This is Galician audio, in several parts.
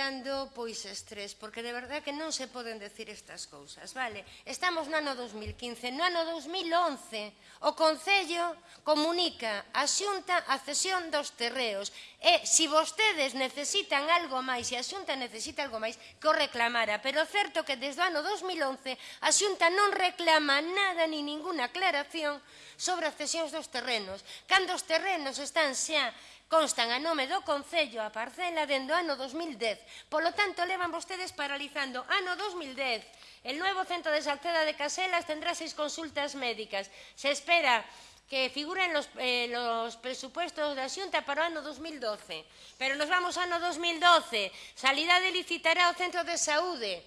acumulando pois estrés, porque de verdade que non se poden decir estas cousas, vale? Estamos no ano 2015, no ano 2011 o Concello comunica a Xunta a cesión dos terreos. E se vostedes necesitan algo máis e a Xunta necesita algo máis que o reclamara, pero certo que desde o ano 2011 a Xunta non reclama nada ni ninguna aclaración sobre as cesións dos terrenos, cando os terrenos están xa constan a nome do Concello a parcela dende o ano 2010 Polo tanto, levan vostedes paralizando ano 2010. El nuevo centro de Salceda de Caselas tendrá seis consultas médicas. Se espera que figuren los, eh, los presupuestos da Xunta para o ano 2012. Pero nos vamos ao ano 2012. Salidade licitará o Centro de Saúde.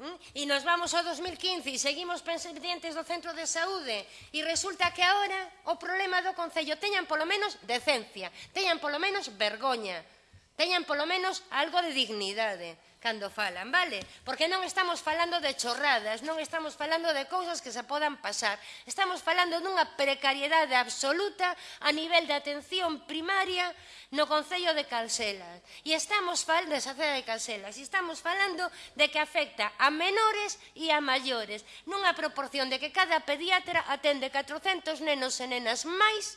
¿Mm? E nos vamos ao 2015 e seguimos pendientes do Centro de Saúde. E resulta que agora o problema do Concello teñan polo menos decencia, teñan polo menos vergoña. Teñan polo menos algo de dignidade cando falan, vale? Porque non estamos falando de chorradas, non estamos falando de cousas que se podan pasar. Estamos falando dunha precariedade absoluta a nivel de atención primaria no Concello de Calcelas. E estamos falando de Saceda de Calcelas, e estamos falando de que afecta a menores e a maiores, nunha proporción de que cada pediatra atende 400 nenos e nenas máis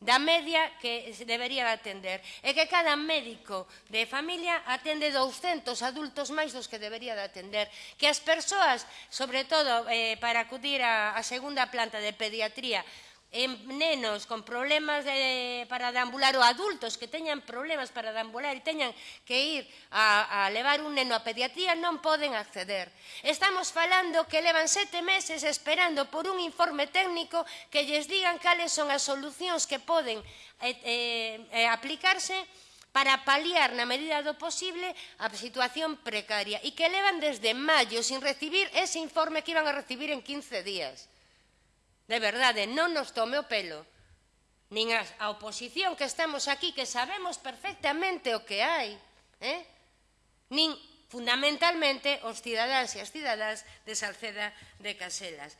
da media que debería atender. E que cada médico de familia atende 200 adultos máis dos que debería de atender. Que as persoas, sobre todo eh, para acudir á segunda planta de pediatría, en nenos con problemas de, para deambular ou adultos que teñan problemas para deambular e teñan que ir a, a levar un neno a pediatría non poden acceder. Estamos falando que levan sete meses esperando por un informe técnico que lles digan cales son as solucións que poden eh, eh, eh aplicarse para paliar na medida do posible a situación precaria e que levan desde maio sin recibir ese informe que iban a recibir en 15 días. De verdade, non nos tome o pelo. Nin a, a oposición que estamos aquí, que sabemos perfectamente o que hai, eh? nin fundamentalmente os cidadáns e as cidadás de Salceda de Caselas.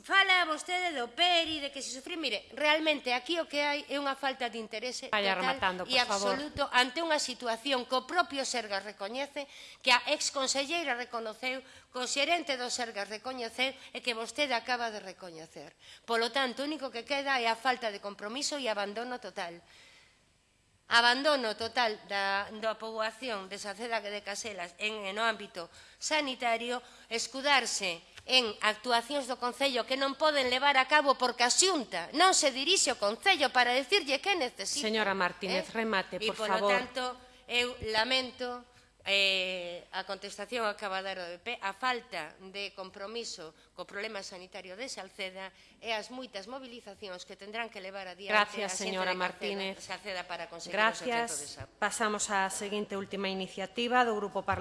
Fala vostede do PERI, de que se sufrir, mire, realmente aquí o que hai é unha falta de interese Vaya total e absoluto favor. ante unha situación que o propio Sergas recoñece, que a exconselleira reconoceu, que o xerente do Sergas recoñeceu e que vostede acaba de recoñecer. Polo tanto, o único que queda é a falta de compromiso e abandono total abandono total da, da poboación de Saceda de Caselas en, en o ámbito sanitario, escudarse en actuacións do Concello que non poden levar a cabo porque a xunta non se dirixe ao Concello para decirlle que necesita. Señora Martínez, eh? remate, por por favor. E, polo tanto, eu lamento eh, a contestación ao cabadero do BP, a falta de compromiso co problema sanitario de Salceda e as moitas mobilizacións que tendrán que levar adiante Gracias, a señora Martínez. Salceda para conseguir Gracias. o de. Pasamos á seguinte última iniciativa do Grupo Parlamentario